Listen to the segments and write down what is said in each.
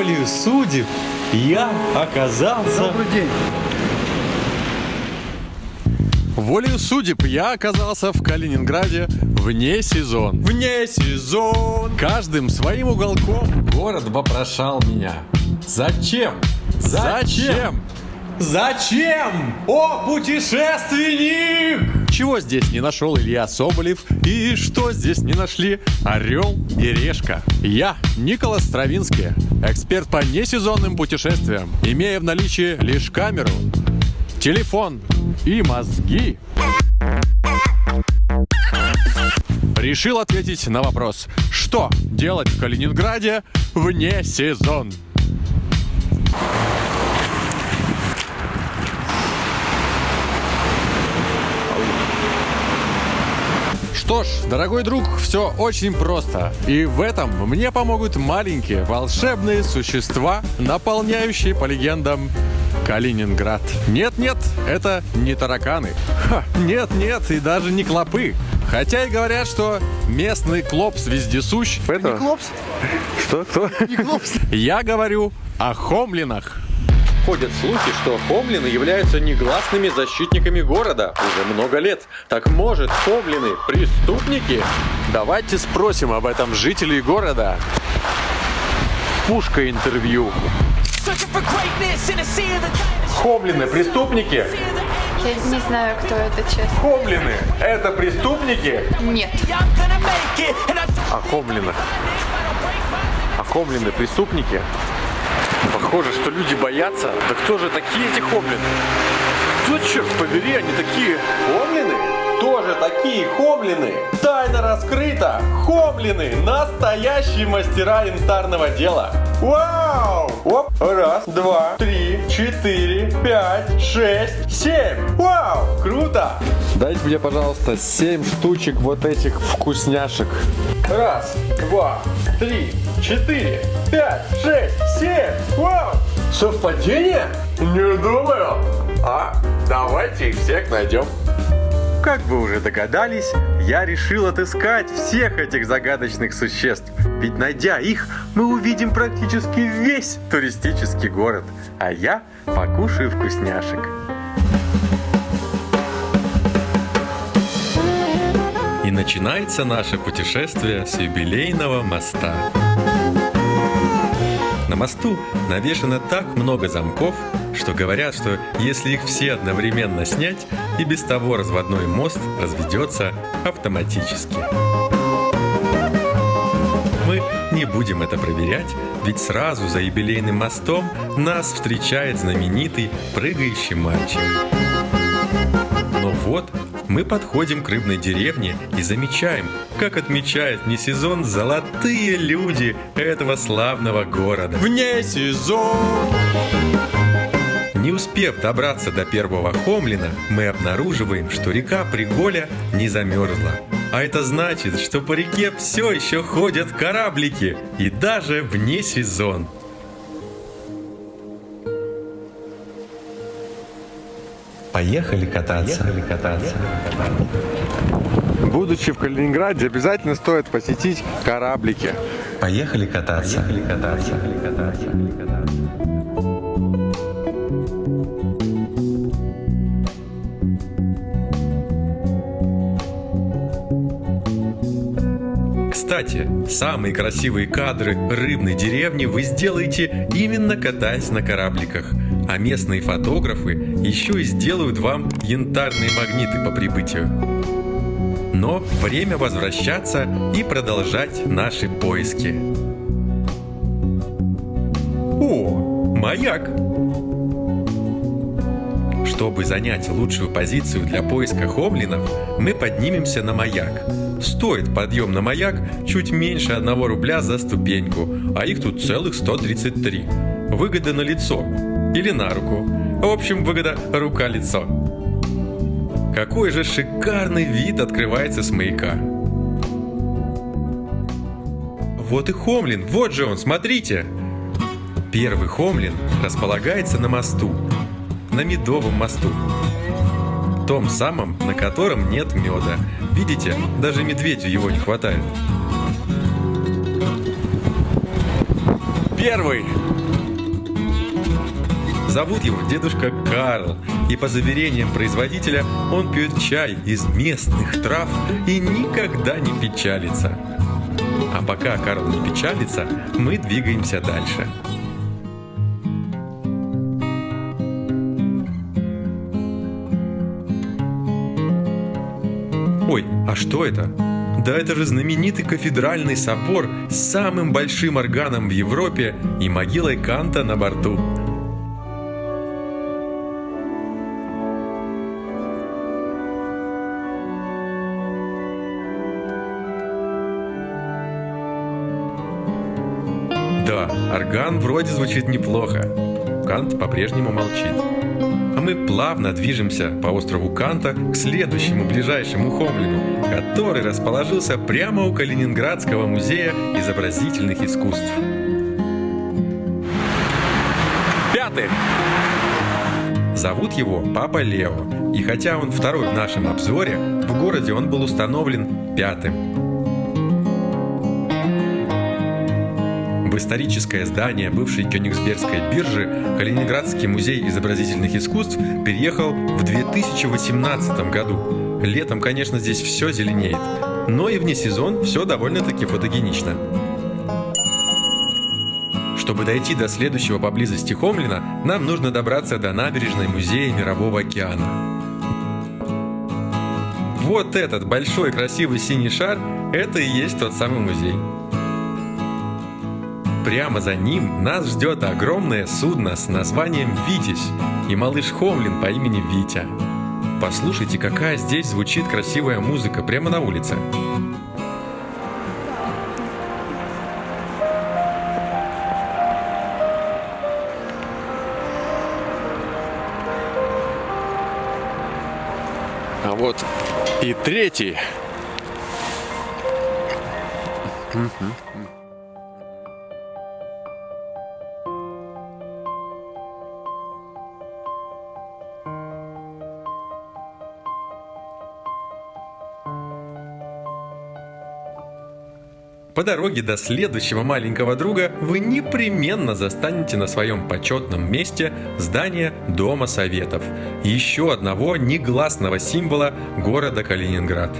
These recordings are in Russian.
волею судеб я оказался... Добрый день. Волею судеб я оказался в Калининграде вне сезон. Вне сезон. Каждым своим уголком. Город вопрошал меня. Зачем? Зачем? Зачем? О, путешественник! Чего здесь не нашел Илья Соболев и что здесь не нашли Орел и Решка? Я, Николас Стравинский, эксперт по несезонным путешествиям, имея в наличии лишь камеру, телефон и мозги. Решил ответить на вопрос, что делать в Калининграде вне сезон. Что ж, дорогой друг, все очень просто. И в этом мне помогут маленькие волшебные существа, наполняющие по легендам Калининград. Нет-нет, это не тараканы. Нет-нет, и даже не клопы. Хотя и говорят, что местный клопс вездесущ. Это... Клопс? Что? Кто? Не Клопс. Я говорю о хомлинах. Ходят слухи, что хомлины являются негласными защитниками города уже много лет. Так может, хомлины преступники? Давайте спросим об этом жителей города. Пушка интервью. Хомлины преступники? Я не знаю, кто это, честно. Хомлины это преступники? Нет. О хомлинах. О хомлины преступники? Похоже, что люди боятся. Да кто же такие эти хомлины? Кто, черт побери, они такие? Такие хомлины? Тайна раскрыта! Хомлины! Настоящие мастера янтарного дела! Вау! Оп! Раз, два, три, четыре, пять, шесть, семь! Вау! Круто! Дайте мне, пожалуйста, 7 штучек вот этих вкусняшек. Раз, два, три, четыре, пять, шесть, семь! Вау! Совпадение? Не думаю! А давайте их всех найдем. Как вы уже догадались, я решил отыскать всех этих загадочных существ. Ведь найдя их, мы увидим практически весь туристический город. А я покушаю вкусняшек. И начинается наше путешествие с юбилейного моста. Мосту навешано так много замков, что говорят, что если их все одновременно снять, и без того разводной мост разведется автоматически. Мы не будем это проверять, ведь сразу за юбилейным мостом нас встречает знаменитый прыгающий мальчик. Но вот мы подходим к рыбной деревне и замечаем, как отмечают не сезон золотые люди этого славного города. Вне сезон! Не успев добраться до первого Хомлина, мы обнаруживаем, что река Приголя не замерзла. А это значит, что по реке все еще ходят кораблики, и даже вне сезон. Поехали кататься. Поехали кататься. Будучи в Калининграде, обязательно стоит посетить кораблики. Поехали кататься. Поехали кататься. Поехали кататься. Кстати, самые красивые кадры рыбной деревни вы сделаете именно катаясь на корабликах. А местные фотографы еще и сделают вам янтарные магниты по прибытию. Но время возвращаться и продолжать наши поиски. О, маяк! Чтобы занять лучшую позицию для поиска хомлинов, мы поднимемся на маяк. Стоит подъем на маяк чуть меньше 1 рубля за ступеньку, а их тут целых 133. Выгода на лицо или на руку. В общем, выгода рука-лицо. Какой же шикарный вид открывается с маяка. Вот и Хомлин, вот же он, смотрите! Первый Хомлин располагается на мосту, на Медовом мосту. Том самом, на котором нет меда. Видите, даже медведю его не хватает. Первый Зовут его дедушка Карл, и по заверениям производителя он пьет чай из местных трав и никогда не печалится. А пока Карл не печалится, мы двигаемся дальше. Ой, а что это? Да это же знаменитый кафедральный собор с самым большим органом в Европе и могилой Канта на борту. Вроде звучит неплохо. Кант по-прежнему молчит. А мы плавно движемся по острову Канта к следующему ближайшему Хомлину, который расположился прямо у Калининградского музея изобразительных искусств. Пятый. Зовут его Папа Лео, и хотя он второй в нашем обзоре, в городе он был установлен пятым. В историческое здание бывшей Кёнигсбергской биржи Калининградский музей изобразительных искусств переехал в 2018 году. Летом, конечно, здесь все зеленеет, но и вне сезон все довольно-таки фотогенично. Чтобы дойти до следующего поблизости Хомлина, нам нужно добраться до набережной Музея Мирового океана. Вот этот большой красивый синий шар – это и есть тот самый музей. Прямо за ним нас ждет огромное судно с названием «Витязь» и малыш Хомлин по имени Витя. Послушайте, какая здесь звучит красивая музыка прямо на улице. А вот и третий. По дороге до следующего маленького друга вы непременно застанете на своем почетном месте здание Дома Советов, еще одного негласного символа города Калининград.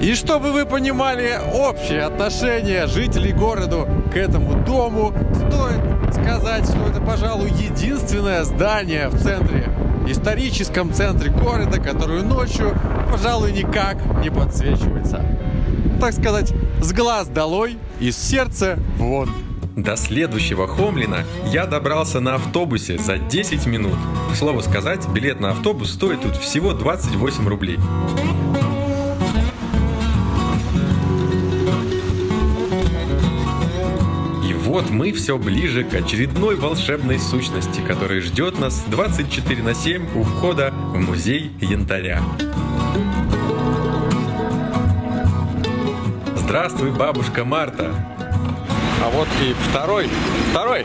И чтобы вы понимали общее отношение жителей города к этому дому, стоит сказать, что это, пожалуй, единственное здание в центре, историческом центре города, которое ночью, пожалуй, никак не подсвечивается. Так сказать, с глаз долой, из сердца вон. До следующего Хомлина я добрался на автобусе за 10 минут. К слову сказать, билет на автобус стоит тут всего 28 рублей. И вот мы все ближе к очередной волшебной сущности, которая ждет нас 24 на 7 у входа в музей янтаря. Здравствуй, бабушка Марта! А вот и второй, второй.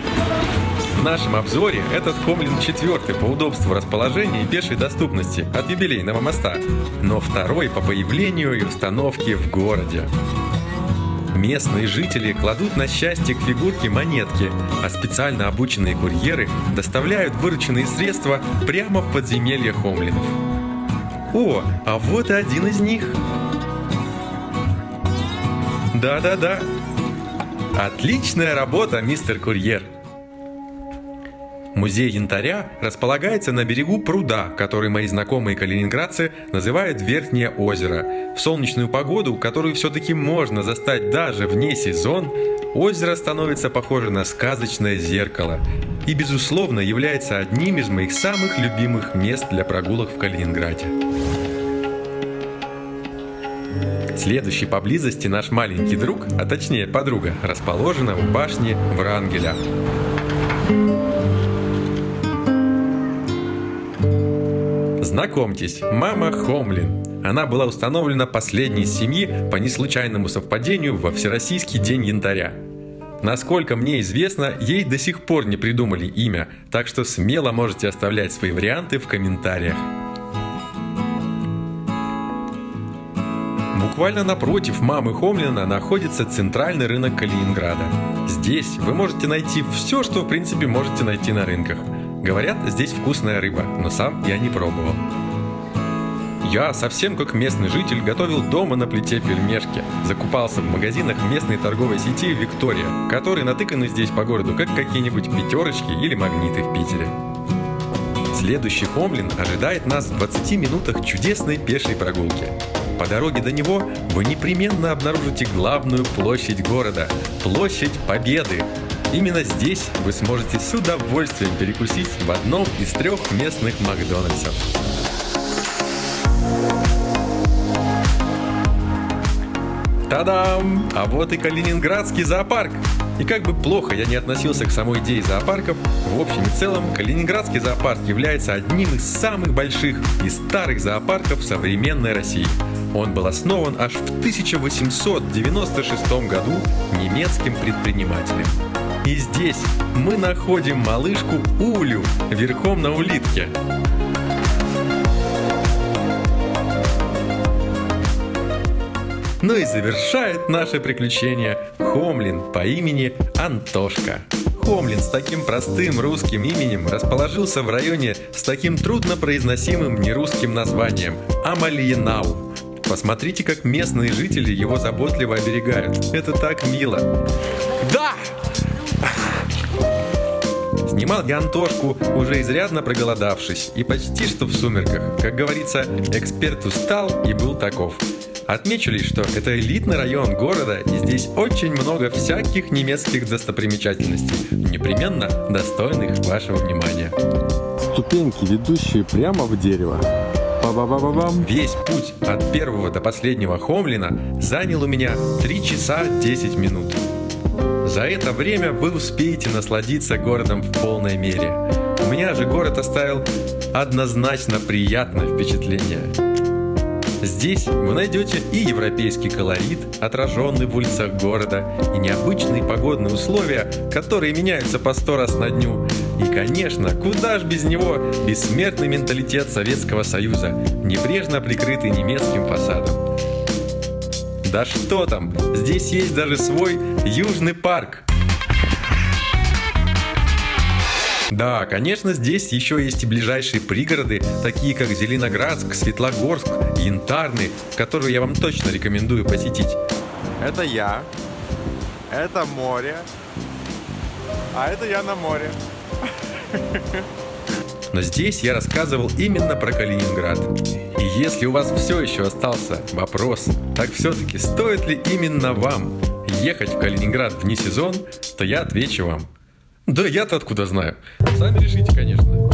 В нашем обзоре этот Хомлин четвертый по удобству расположения и пешей доступности от юбилейного моста, но второй по появлению и установке в городе. Местные жители кладут на счастье к фигурке монетки, а специально обученные курьеры доставляют вырученные средства прямо в подземелье Хомлинов. О, а вот и один из них. Да-да-да. Отличная работа, мистер курьер. Музей янтаря располагается на берегу пруда, который мои знакомые калининградцы называют Верхнее озеро. В солнечную погоду, которую все-таки можно застать даже вне сезон, озеро становится похоже на сказочное зеркало и, безусловно, является одним из моих самых любимых мест для прогулок в Калининграде. Следующий поблизости наш маленький друг, а точнее подруга, расположена в башне Врангеля. Знакомьтесь, мама Хомлин. Она была установлена последней из семьи по неслучайному совпадению во Всероссийский день янтаря. Насколько мне известно, ей до сих пор не придумали имя, так что смело можете оставлять свои варианты в комментариях. Буквально напротив мамы Хомлина находится центральный рынок Калининграда. Здесь вы можете найти все, что в принципе можете найти на рынках. Говорят, здесь вкусная рыба, но сам я не пробовал. Я, совсем как местный житель, готовил дома на плите пельмешки. Закупался в магазинах местной торговой сети «Виктория», которые натыканы здесь по городу, как какие-нибудь пятерочки или магниты в Питере. Следующий Хомлин ожидает нас в 20 минутах чудесной пешей прогулки. По дороге до него вы непременно обнаружите главную площадь города – Площадь Победы. Именно здесь вы сможете с удовольствием перекусить в одном из трех местных Макдональдсов. Та-дам! А вот и Калининградский зоопарк. И как бы плохо я не относился к самой идее зоопарков, в общем и целом Калининградский зоопарк является одним из самых больших и старых зоопарков современной России. Он был основан аж в 1896 году немецким предпринимателем. И здесь мы находим малышку Улю верхом на улитке. Ну и завершает наше приключение Хомлин по имени Антошка. Хомлин с таким простым русским именем расположился в районе с таким труднопроизносимым нерусским названием Амалиенау. Посмотрите, как местные жители его заботливо оберегают. Это так мило. Да! Снимал я Антошку, уже изрядно проголодавшись, и почти что в сумерках. Как говорится, эксперт устал и был таков. Отмечу лишь, что это элитный район города, и здесь очень много всяких немецких достопримечательностей, непременно достойных вашего внимания. Ступеньки, ведущие прямо в дерево. Ба-ба-ба-ба-бам. Весь путь от первого до последнего Хомлина занял у меня 3 часа 10 минут. За это время вы успеете насладиться городом в полной мере. У меня же город оставил однозначно приятное впечатление. Здесь вы найдете и европейский колорит, отраженный в улицах города, и необычные погодные условия, которые меняются по сто раз на дню. И, конечно, куда ж без него бессмертный менталитет Советского Союза, небрежно прикрытый немецким фасадом. Да что там, здесь есть даже свой Южный парк. Да, конечно, здесь еще есть и ближайшие пригороды, такие как Зеленоградск, Светлогорск, Янтарный, которые я вам точно рекомендую посетить. Это я. Это море. А это я на море. Но здесь я рассказывал именно про Калининград. И если у вас все еще остался вопрос, так все-таки стоит ли именно вам ехать в Калининград вне сезон, то я отвечу вам. Да я-то откуда знаю. Сами решите, конечно.